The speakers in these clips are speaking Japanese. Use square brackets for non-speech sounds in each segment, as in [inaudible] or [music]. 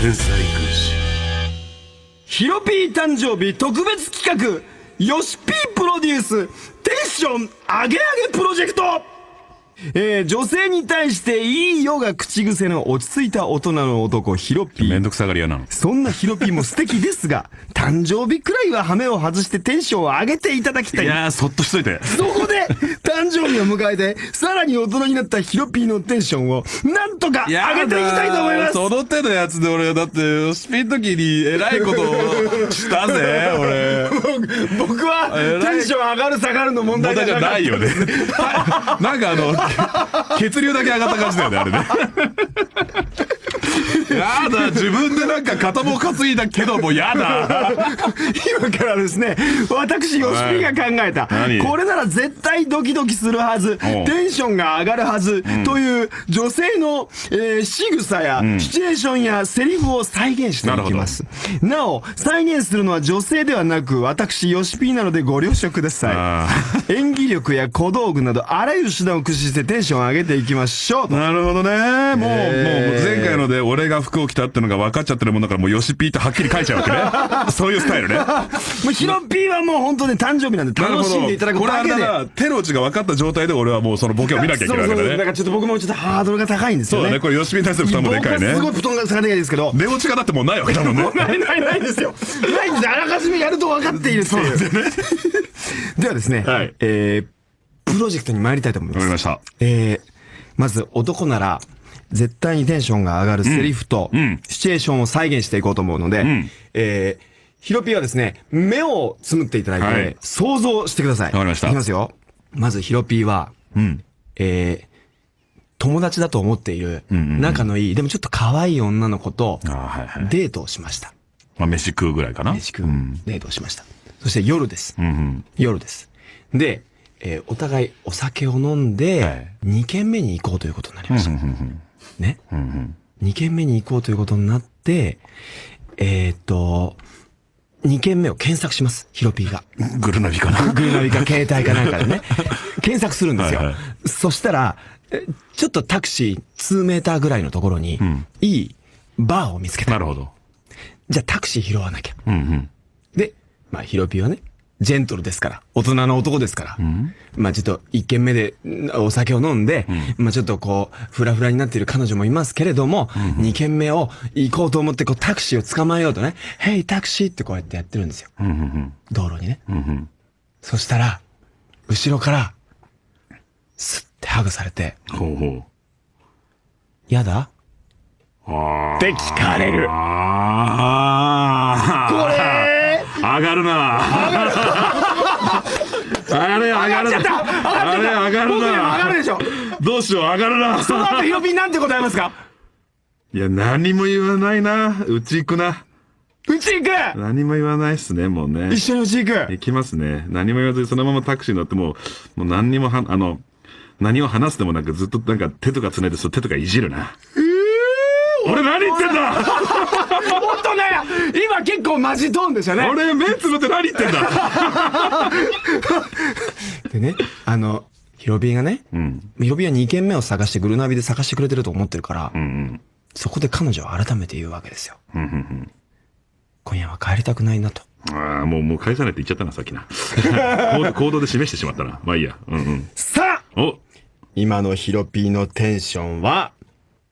天才軍師。ヒロピー誕生日特別企画。ヨシピープロデュース。テンション上げ上げプロジェクト。えー、女性に対していいよが口癖の落ち着いた大人の男、ヒロピー。めんどくさがり屋なの。そんなヒロピーも素敵ですが、[laughs] 誕生日くらいは羽目を外してテンションを上げていただきたい。いやー、そっとしといて。そこで、誕生日を迎えて、さらに大人になったヒロピーのテンションを、なんとか上げていきたいと思いますその手のやつで俺、だって、スピン時に偉いことをしたぜ、[laughs] 俺。僕は、テンション上がる下がるの問題問題じゃないよね。[laughs] なんかあの、血流だけ上がった感じだよね、あれね。やだ、自分でなんか肩も担いだけどもやだ。今からですね、私、ヨシピが考えた、何？これなら絶対ドキドキするはず、テンションが上がるはず、という女性の、えー、仕草や、シチュエーションやセリフを再現していきます。なお、再現するのは女性ではなく、私、ヨシピなのでご了承ください。[laughs] 演技力や小道具など、あらゆる手段を駆使してテンションを上げていきましょうと。なるほどね。もう、えー。もう前回ので俺が服を着たってのが分かっちゃってるもんだからもうヨシピーってはっきり書いちゃうわけね。[laughs] そういうスタイルね。もうヒロピーはもう本当ね、誕生日なんで楽しんでいただくだけで。れだな、手の内が分かった状態で俺はもうそのボケを見なきゃいけないわけだかだね。らちょっと僕もちょっとハードルが高いんですよね。そうだね。これヨシピーに対する負担もでかいね。すごい布団が下がでかいですけど。寝落ちがだってもうないわけだもんね。ないないないですよ。ないんですあらかじめやると分かっているっていう。[laughs] ではですね、はいえー、プロジェクトに参りたいと思います。わかりました。えー、まず男なら、絶対にテンションが上がるセリフと、うんシチュエーションを再現していこうと思うので、んえー、ヒロピーはですね、目をつむっていただいて、はい想像してください。わかりましたいきますよ。まずヒロピーは、うん。えー、友達だと思っている、んうんうん仲のいい、でもちょっと可愛い女の子と。デートをしました。まあ飯食うぐらいかな。飯食ううん。デートをしました。そして夜です。うんうん。夜です。で、えーお互いお酒を飲んはでい、2軒目に行こうということになりました。ね。うんうん。2軒目に行こうということになって、えーっと、2軒目を検索します。ヒロピーが。グルナビかな。グルナビか携帯かなんかでね。[laughs] 検索するんですよ。はいはいそしたら、えちょっとタクシー2メーターぐらいのところに、んいいバーを見つけた。なるほど。じゃあタクシー拾わなきゃ。うんうん。で、まあ、ヒロピーはね、ジェントルですから、大人の男ですから、まあちょっと一軒目でんお酒を飲んで、まあちょっとこう、フラフラになっている彼女もいますけれども、二軒目を行こうと思ってこうタクシーを捕まえようとね、ヘイタクシーってこうやってやってるんですよ。うんうん道路にね。うん。うんうん。そしたら、後ろから、スッてハグされて、ほうほやだ？う。ああ。って聞かれる。ああ。がるな。[laughs] あれ上がる上がっちゃったあれ上がる僕でも上がるな。でしょどうしよう、上がるな。その後ヒロピーなんて答えますか？いや、何も言わないな。うち行くな。うち行く？何も言わないっすね、もうね。一緒にうち行く？行きますね。何も言わずにそのままタクシー乗ってもう、もう何にもは、あの、何を話すでもなくずっとなんか手とかつないで手とかいじるな。俺何言ってんだ [laughs] 本当ね今結構マジトーンでしたね。俺目つぶって何言ってんだ [laughs] でね、あの、ヒロビーがね、うん。ヒロビーは2軒目を探してグルナビで探してくれてると思ってるから、うんうん。そこで彼女は改めて言うわけですよ。うんうん今夜は帰りたくないなと。うん。ああ、もう、もう返さないって言っちゃったな、さっきな。[laughs] 行動行動で示してしまったな。まあいいや。うんうん。さあお今のヒロピーのテンションは、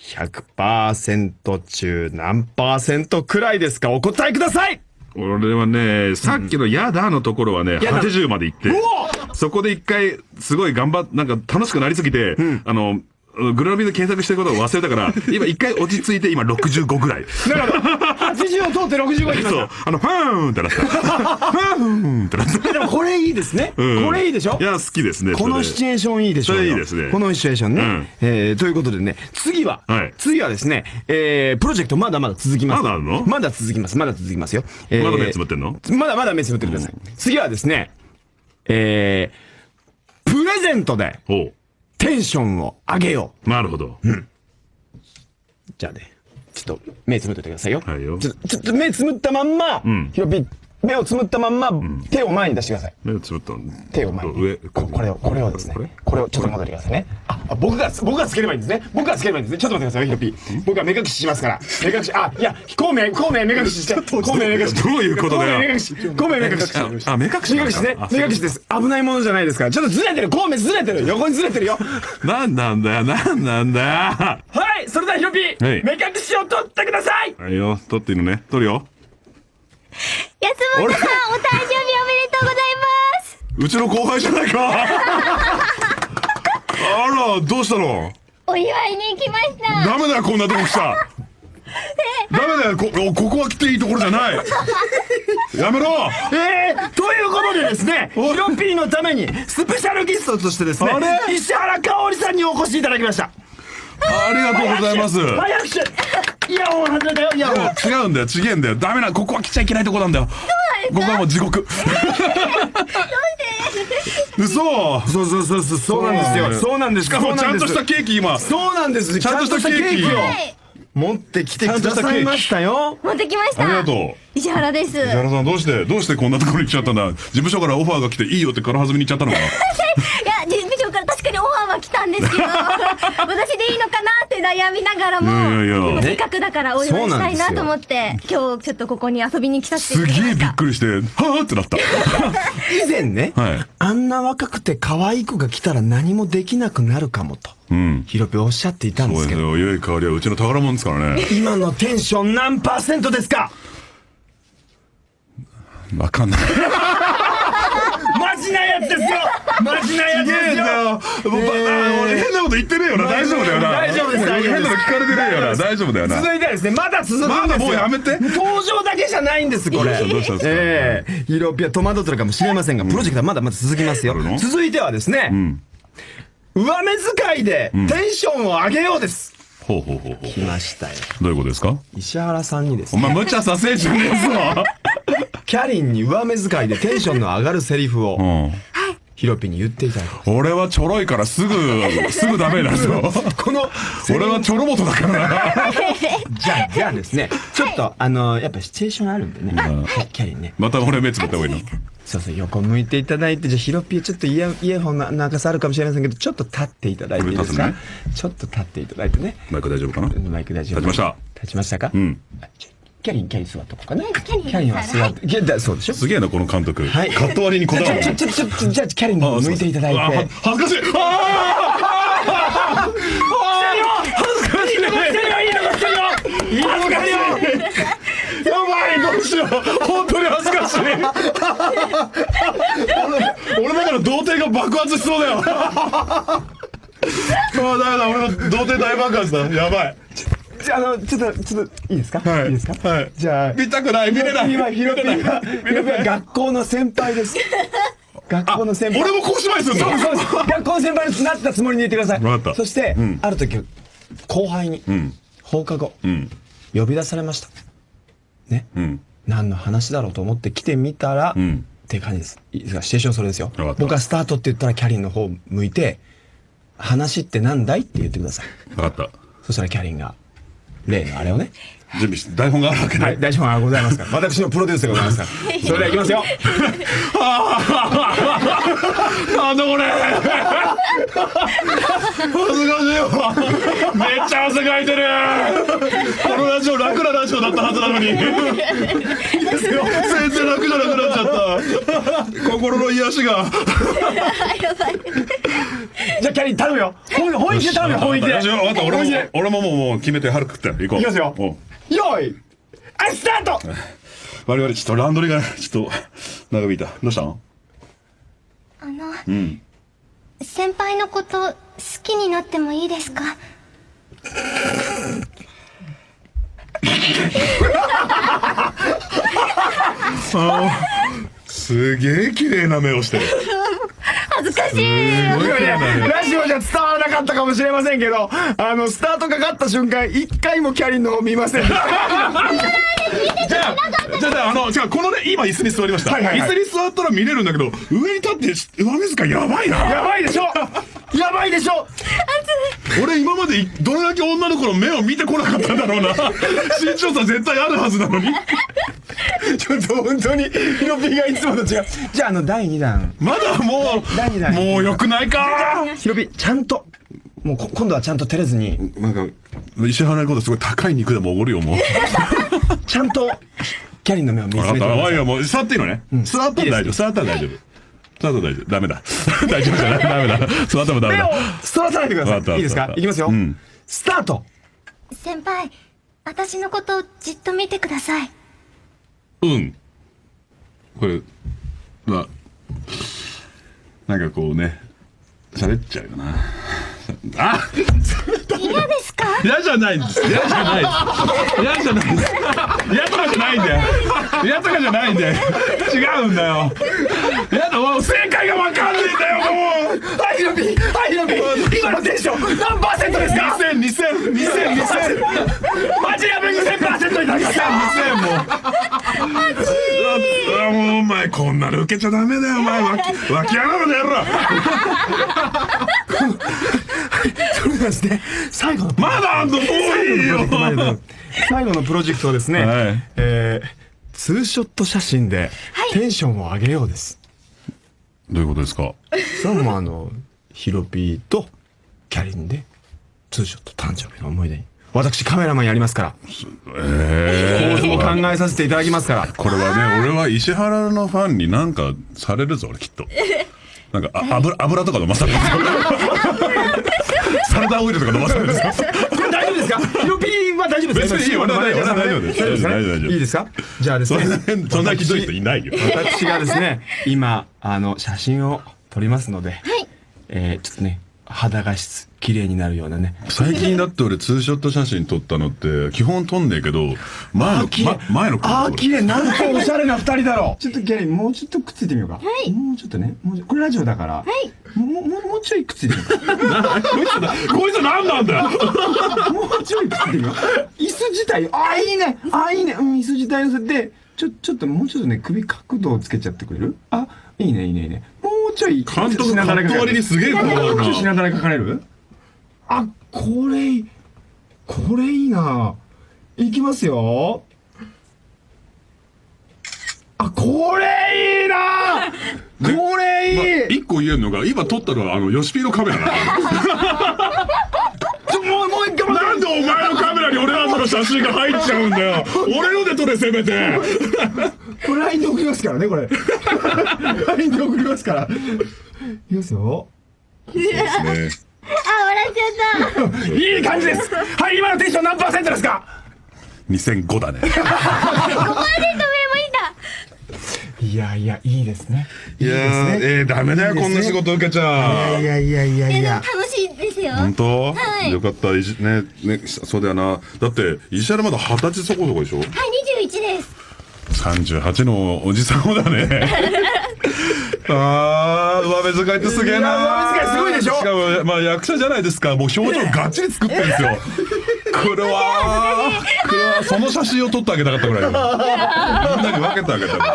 100%中何くらいですか？お答えください！俺はね、さっきのやだのところはね、やだ。80まで行って、そこで一回、すごい頑張っ、なんか楽しくなりすぎて、あの、グルナビで検索してることを忘れたから、[laughs] 今一回落ち着いて、今65ぐらい。なるほど。80を通って65いきましそう。あの、ファーンってなった。[laughs] ファーンってなった。た。でもこれいいですね。うんこれいいでしょ？いや、好きですね。このシチュエーションいいでしょそれいいですねこのシチュエーションね。うんえー、ということでね、次は、はい次はですね、えー、プロジェクトまだまだ続きます。まだあるの？まだ続きます。まだ続きますよ。えーまだ目つぶってんの？まだまだ目つぶってください。次はですね、えー、プレゼントでほう。テンションを上げよなるほど。う。じゃあね、ちょっと目つぶっててくださいよ。はいよちょっと、ちょっと目つぶったまんま、んヒロピ目をつむったまんま、手を前に出してください。目をつぶった手を前に。上、ここれを、これをですねこれ？これをちょっと戻ってくださいね。あ、あ僕が、僕がつければいいんですね。僕がつければいいんですね。ちょっと待ってくださいよ、ヒロピー。僕は目隠ししますから。目隠し、あ、いや、孔明、孔明目隠しして。孔明目隠し。どういうことだよ孔明目隠し。孔明目隠し。あ、目隠し目隠しね。目隠しです。危ないものじゃないですから。ちょっとずれてる。孔明ずれてる。横にずれてるよ。なんなんだよ、なんなんだよ。はい、それではヒロピー、はい目隠しを取ってくださいはいよ、取っていいのね？取るよ。安本さん、お誕生日おめでとうございます。うちの後輩じゃないかあら、どうしたの？お祝いに行きました。ダメだよ、こんなとこ来た。[laughs] ダメだよ、こ、おここは来ていいところじゃない。[laughs] やめろえー、ということでですね、ヒロピーのために、スペシャルゲストとしてですねあれ、石原香織さんにお越しいただきました。ありがとうございます。はい、拍手イヤホン外れたよ、イヤホン。違うんだよ、違うんだよ。ダメな、ここは来ちゃいけないとこなんだよ。ここはもう地獄。[laughs] 嘘そうそうそうそう、そうなんですよ。そうなんです。しかもちゃんとしたケーキ今。そうなんです。ちゃんとしたケーキを、持ってきてくださいましたよ。持ってきました。ありがとう。石原です。石原さんどうして、どうしてこんなところに来ちゃったんだ事務所からオファーが来ていいよって軽はずみに行っちゃったのかいは来たんですけど、[laughs] 私でいいのかなって悩みながらも、いやいやいやでもせっかくだからお祝いしたいなと思って、今日ちょっとここに遊びに来させてすげえいただきました。びっくりして、はぁってなった。[laughs] 以前ね、はいあんな若くて可愛い子が来たら何もできなくなるかもと、うん。ヒロピおっしゃっていたんでけど、そうですすよ。良い香りはうちの宝物ですからね。今のテンション何パーセントですか？わかんない。マジなやつですよマジなやつですよもうば俺変なこと言ってねえよな。大丈夫だよな。大丈夫です変なの聞かれてねえよな。大丈夫だよな。続いてはですね、まだ続く。まだもうやめて登場だけじゃないんです、これ。どうしたんですかええヒロピは戸惑ってるかもしれませんが、プロジェクトはまだまだ続きますよ続いてはですね、ん上目遣いでテンションを上げようです。ほうほうほうほう。来ましたよ。どういうことですか？石原さんにですね、お前無茶させんじゃねえぞ。キャリンに上目遣いでテンションの上がるセリフを、うん。ヒロピに言っていただきます。俺はちょろいからすぐ、[laughs] すぐダメだぞ。この、俺はちょろもとだからな。[laughs] じゃあ、じゃあですね、ちょっと、あの、やっぱシチュエーションあるんでね、キャリンね。また俺目つぶった方がいいの。そうそう、横向いていただいて、じゃあ、ヒロピー、ちょっとイヤイヤホンの長さあるかもしれませんけど、ちょっと立っていただいていいですか、ちょっと立っていただいてね。マイク大丈夫かな？マイク大丈夫立ちました。立ちましたか？うん。キャリン、キャリン座っとこうかな？キャリンャリンは座って、いやだそうでしょ？すげえな、この監督。はい。カット割りにこだわる。じゃあ、ちょ、ちょ、ちょ、じゃあ、キャリンの方向いていただいて。あは恥ずかしい。あ恥ずかしいのが来てるよいいのが来てるよいいのが来てるよー！やばいどうしよう本当に恥ずかしい。俺俺だから童貞が爆発しそうだよ。ああだめだ俺の童貞大爆発だ。やばいじゃあ、あの、ちょっと、ちょっと、いいですか？はい。いいですか？はい。じゃあ、見たくない見れない。今、ヒロピーが、見ヒロピーれない。は学校の先輩です。[laughs] 学校の先輩。俺もこうしまいするのそうそうそう。学校の先輩になったつもりで言ってください。わかった。そして、ん。ある時、後輩に、ん。放課後、うん。呼び出されました。ね？うん。何の話だろうと思って来てみたら、ん。っていう感じです。いいですか？シチュエーションそれですよ。僕はスタートって言ったらキャリンの方向いて、話って何だい？って言ってください。分かった。そしたらキャリンが、例のあれをね。準備して台本があるわけねはい、大丈夫がございますから。[laughs] 私のプロデュースでございますから。それでは行きますよ。[laughs] なんだこれ恥ずかしいわめっちゃ汗かいてるこのラジオ楽なラジオだったはずなのに全然楽じゃなくなっちゃった心の癒しが。じゃあキャリン頼むよ。本本気で頼むよ、本気で。よし分かった。俺も本気で。俺ももうもう決めて春食って。行こう。いきますよ。よーい。はい、スタート。[laughs] 我々ちょっとランドリーがちょっと長引いた。どうしたの？あの、うん。先輩のこと好きになってもいいですか？[laughs] すげえ綺麗な目をしてるしい。ね、ラジオじゃ伝わらなかったかもしれませんけど、あの、スタートかかった瞬間、一回もキャリンの方見ませんじゃあ、じゃあ、あの、違う、このね、今椅子に座りました。はいはいはい椅子に座ったら見れるんだけど、上に立って、上目遣いやばいな。やばいでしょやばいでしょ俺今までどれだけ女の子の目を見てこなかったんだろうな。身長差絶対あるはずなのに。ちょっと本当に、ヒロピーがいつもと違う。じゃあ、あの、第2弾。まだも第二弾う、もう良くないか？ヒロピー、ちゃんと、もうこ今度はちゃんと照れずに、なんか、石原のことすごい高い肉でもおごるよ、もう。[laughs] ちゃんと、キャリンの目を見つ分かった。めてくださいおいよ、もう、座っていいのね？座ったら大丈夫。座ったら大丈夫。座ったら大丈夫。ダメだ。[laughs] 大丈夫じゃない。ダメだ。座ってもダメだ。そらさないでください。いいですわか？いきますよ。うんスタート先輩、私のことをじっと見てください。うん。これ、まあ、なんかこうね、喋っちゃうよな。[laughs] あ嫌ですか？嫌じゃないんです。嫌じゃないです。嫌じゃないです。嫌とかじゃないんだよ。嫌とかじゃないんだよ。違うんだよ。嫌だ、もう正解がわかんないんだよ、もう。はい、ヒロピーはい、ヒロピー今のテンション何パーセントですか？2000、2000、2000、2000。マジやべぐ1000%いただきました2000もう。あもうお前こんなの受けちゃダメだよ、お前。わき、わきやがるのやろ。それではですね、最後のまだあんのもういいよ。最後のプロジェクトはですね、はいえー、ツーショット写真でテンションを上げようです。どういうことですかそれもあの、ヒロピーとキャリンでツーショット誕生日の思い出に。私カメラマンやりますから、え構図も考えさせていただきますから。これはね、俺は石原のファンになんかされるぞ、俺きっと。[laughs] なんか、あ油、油とか飲まされるぞ。[laughs] サラダオイルとか飲まされるぞ。これ大丈夫ですか？ヒロピーは大丈夫ですか？別にいいよ俺は大丈夫俺は大丈夫です大丈夫ですいいですか？じゃあですね。変、そんなひどい人いないよ。私がですね、今、あの、写真を撮りますので、えー、ちょっとね、肌画質、綺麗になるようなね。最近だって俺ツーショット写真撮ったのって、基本撮んねえけど、前の、ま前の子あー、綺麗なんとおしゃれな二人だろう [laughs] ちょっとキャリー、もうちょっとくっついてみようか。はいもうちょっとね。もうちょこれラジオだから。はいもう、もう、もうちょいくっついてみようか。[laughs] こいつだ、こいつ何なんだよ [laughs] もうちょいくっついてみよう。椅子自体、あー、いいね。あー、いいね。うん、椅子自体乗せて、ちょ、ちょっともうちょっとね、首角度をつけちゃってくれる？あ、いいね、いいね、いいね。ちょい。監督、カット割りにすげえこだわるもうちょいしな。なだれ書かれる？あ、これいい、これいいな。いきますよ。あ、これいいな [laughs] これいい、ま一個言えるのが、今撮ったのはあの、ヨシピーのカメラな [laughs] もう、もう一回待なんでお前のカメラに俺らの写真が入っちゃうんだよ俺ので撮れ、せめて。これ LINE で送りますからね、これ。[laughs] LINE で送りますから。いきますよ。ねあ、笑っちゃった。いい感じですはい、今のテンション何パーセントですか？2005だね。5%上もいた。いやいや、いいですね。いやー、えー、ダメだよ、こんな仕事受けちゃ。いやいやいやいや。楽しいですよ。本当、はいよかった、いじね、ね、そうだよな。だって、石原まだ二十歳そこそこでしょ？はい、21です。?38 のおじさんをだね。[laughs] あー、上目遣いってすげえな。上目遣いすごいでしょしかも、まあ役者じゃないですか。もう表情がっちり作ってるんですよ。[laughs] これは、これは、その写真を撮ってあげたかったぐらいよ。みんなに分けてあげたら。[laughs]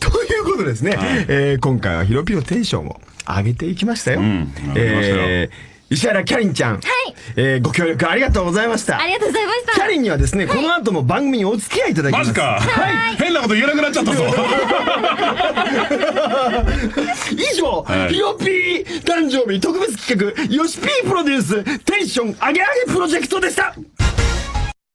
と、ということですね。えー今回はヒロピのテンションを上げていきましたよ。ん上げましたよえー石原キャリンちゃん。えーご協力ありがとうございました。ありがとうございました。キャリンにはですね、この後も番組にお付き合いいただきます。マジか。変なこと言えなくなっちゃったぞ。以上、はいヒロピー誕生日特別企画、ヨシピープロデュース、テンション上げ上げプロジェクトでした